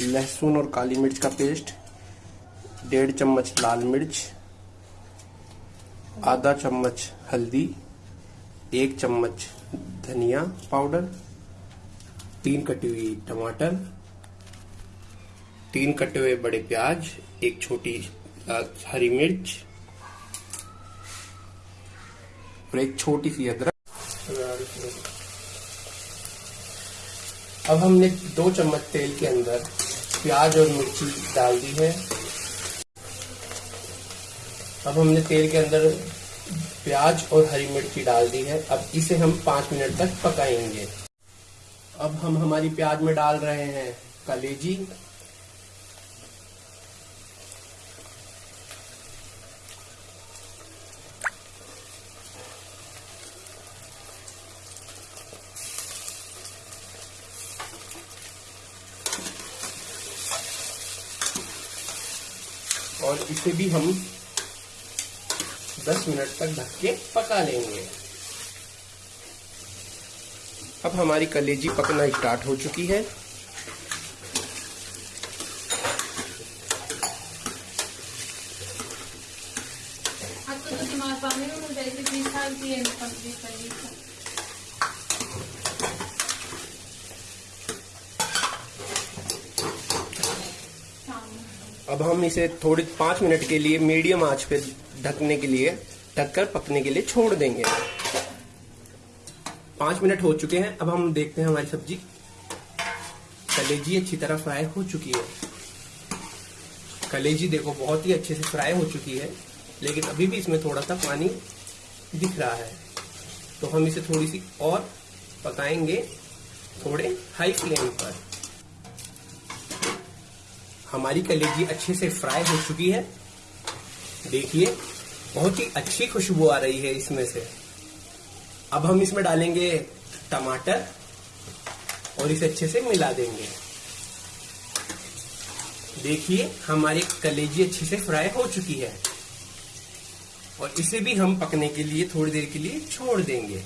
लहसुन और काली मिर्च का पेस्ट, डेढ़ चम्मच लाल मिर्च, आधा चम्मच हल्दी, एक चम्मच धनिया पाउडर, तीन कटी हुई टमाटर, तीन कटे हुए बड़े प्याज, एक छोटी हरी मिर्च और एक छोटी सी अदरक। अब हमने दो चम्मच तेल के अंदर प्याज और मिर्ची डाल दी है। अब हमने तेल के अंदर प्याज और हरी मिर्ची डाल दी है। अब इसे हम पाँच मिनट तक पकाएँगे। अब हम हमारी प्याज में डाल रहे हैं कलेजी। और इसे भी हम 10 मिनट तक ढक के पका लेंगे। अब हमारी कलेजी पकना स्टार्ट हो चुकी है। तो पानी में साल की है कंप्लीट कर ली अब हम इसे थोड़ी पाँच मिनट के लिए मीडियम आँच पे ढकने के लिए, ढककर पकने के लिए छोड़ देंगे। पाँच मिनट हो चुके हैं, अब हम देखते हैं हमारी सब्ज़ी। कलेजी अच्छी तरह फ्राई हो चुकी है। कलेजी देखो, बहुत ही अच्छे से फ्राई हो चुकी है, लेकिन अभी भी इसमें थोड़ा सा पानी दिख रहा है। तो हम इसे थोड़ी सी और पकाएँगे, थोड़े हाई फ्लेम पर। हमारी कलेजी अच्छे से फ्राई हो चुकी है। देखिए, बहुत ही अच्छी खुशबू आ रही है इसमें से। अब हम इसमें डालेंगे टमाटर और इसे अच्छे से मिला देंगे। देखिए, हमारी कलेजी अच्छे से फ्राई हो चुकी है। और इसे भी हम पकने के लिए, थोड़ी देर के लिए छोड़ देंगे।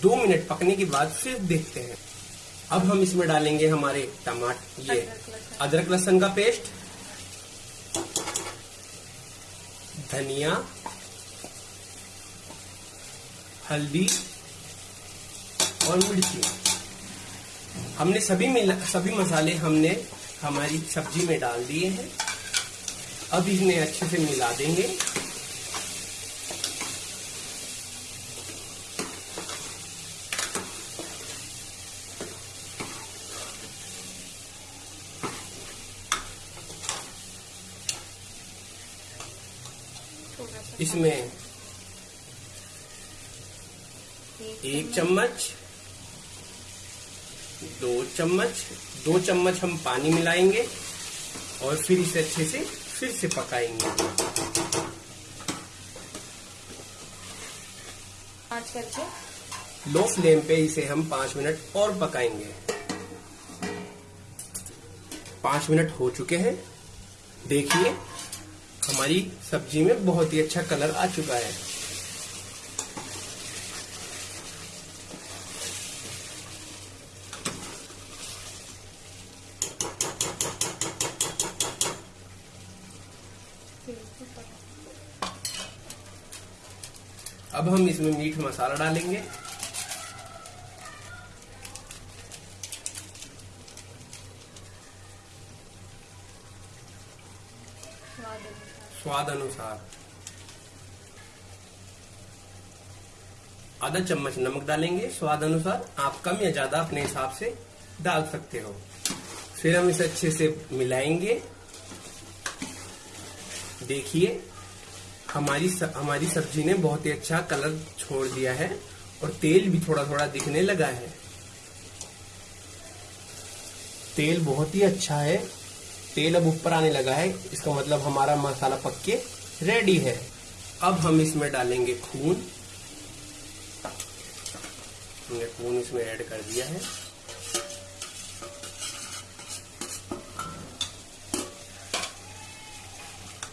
दो मिनट पकने के बाद फिर देखते हैं। अब हम इसमें डालेंगे हमारे टमाटर ये अदरक लहसन का पेस्ट, धनिया, हल्दी और मिर्ची। हमने सभी मिला, सभी मसाले हमने हमारी सब्ज़ी में डाल दिए हैं। अब इन्हें अच्छे से मिला देंगे। इसमें एक चम्मच दो चम्मच दो चम्मच हम पानी मिलाएँगे और फिर इसे अच्छे से फिर से पकाएँगे। पाँच करके लो फ्लेम पे इसे हम पाँच मिनट और पकाएँगे। पाँच मिनट हो चुके हैं। देखिए हमारी सब्ज़ी में बहुत ही अच्छा कलर आ चुका है। अब हम इसमें मीट मसाला डालेंगे। स्वाद अनुसार आधा चम्मच नमक डालेंगे स्वाद अनुसार आप कम या ज़्यादा अपने हिसाब से डाल सकते हो। फिर हम इसे अच्छे से मिलाएँगे। देखिए हमारी स, हमारी सब्ज़ी ने बहुत ही अच्छा कलर छोड़ दिया है और तेल भी थोड़ा थोड़ा दिखने लगा है। तेल बहुत ही अच्छा है। तेल अब ऊपर आने लगा है। इसका मतलब हमारा मसाला पक के रेडी है। अब हम इसमें डालेंगे खून। हमने खून इसमें ऐड कर दिया है।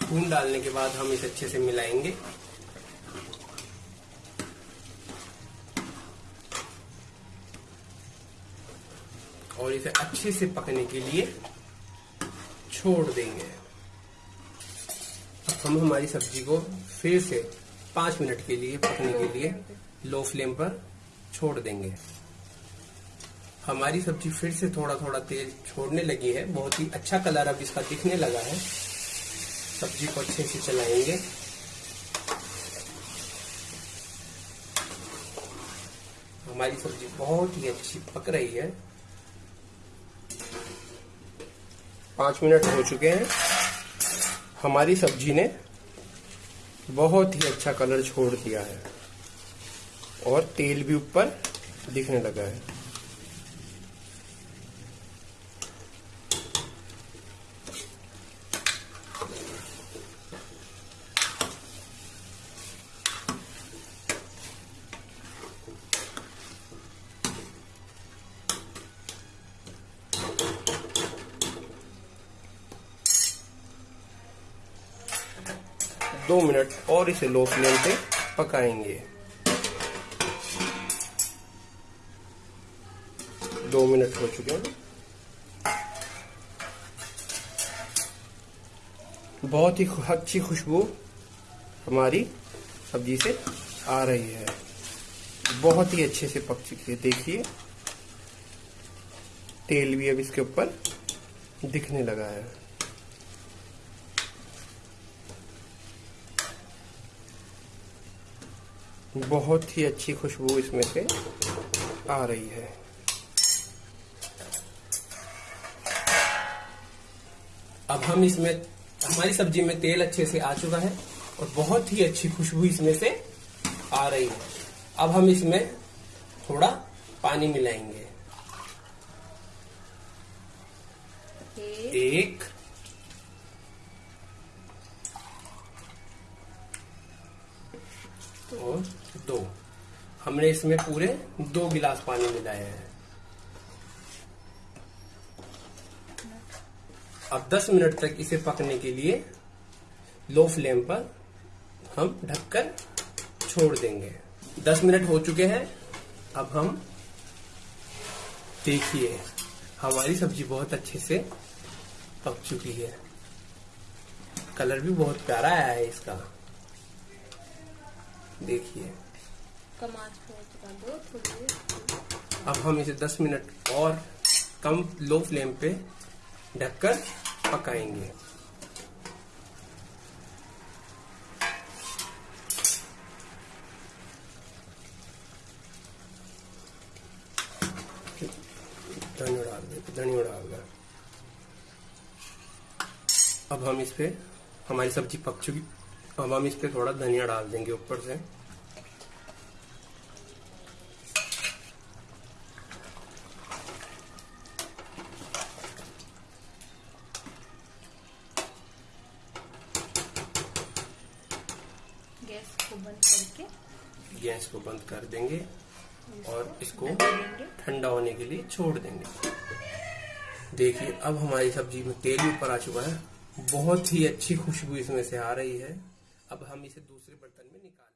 खून डालने के बाद हम इसे अच्छे से मिलाएँगे। और इसे अच्छे से पकने के लिए छोड़ देंगे। अब हम हमारी सब्ज़ी को फिर से पाँच मिनट के लिए पकने के लिए लो फ्लेम पर छोड़ देंगे। हमारी सब्ज़ी फिर से थोड़ा थोड़ा तेल छोड़ने लगी है। बहुत ही अच्छा कलर अब इसका दिखने लगा है। सब्ज़ी को अच्छे से चलाएँगे। हमारी सब्ज़ी बहुत ही अच्छी पक रही है। पाँच मिनट हो चुके हैं। हमारी सब्ज़ी ने बहुत ही अच्छा कलर छोड़ दिया है और तेल भी ऊपर दिखने लगा है। दो मिनट और इसे लो फ्लेम पे पकाएँगे। दो मिनट हो चुके हैं। बहुत ही अच्छी खुशबू हमारी सब्ज़ी से आ रही है। बहुत ही अच्छे से पक चुकी है, देखिए। तेल भी अब इसके ऊपर दिखने लगा है। बहुत ही अच्छी खुशबू इसमें से आ रही है। अब हम इसमें हमारी सब्ज़ी में तेल अच्छे से आ चुका है और बहुत ही अच्छी खुशबू इसमें से आ रही है। अब हम इसमें थोड़ा पानी मिलाएँगे। एक और दो हमने इसमें पूरे दो गिलास पानी मिलाया है। अब 10 मिनट तक इसे पकने के लिए लो फ्लेम पर हम ढककर छोड़ देंगे। 10 मिनट हो चुके हैं। अब हम देखिए, हमारी सब्ज़ी बहुत अच्छे से पक चुकी है। कलर भी बहुत प्यारा आया है इसका। देखिए। अब हम इसे 10 मिनट और कम लो फ्लेम पे ढककर पकाएँगे। धनिया डाल दे, धनिया डाल दे। अब हम इस पे, हमारी सब्ज़ी पक चुकी, अब हम इस पे थोड़ा धनिया डाल देंगे ऊपर से गैस को बंद करके गैस को बंद कर देंगे और इसको ठंडा होने के लिए छोड़ देंगे। देखिए अब हमारी सब्ज़ी में तेल ऊपर आ चुका है। बहुत ही अच्छी खुशबू इसमें से आ रही है। अब हम इसे दूसरे बर्तन में निकाल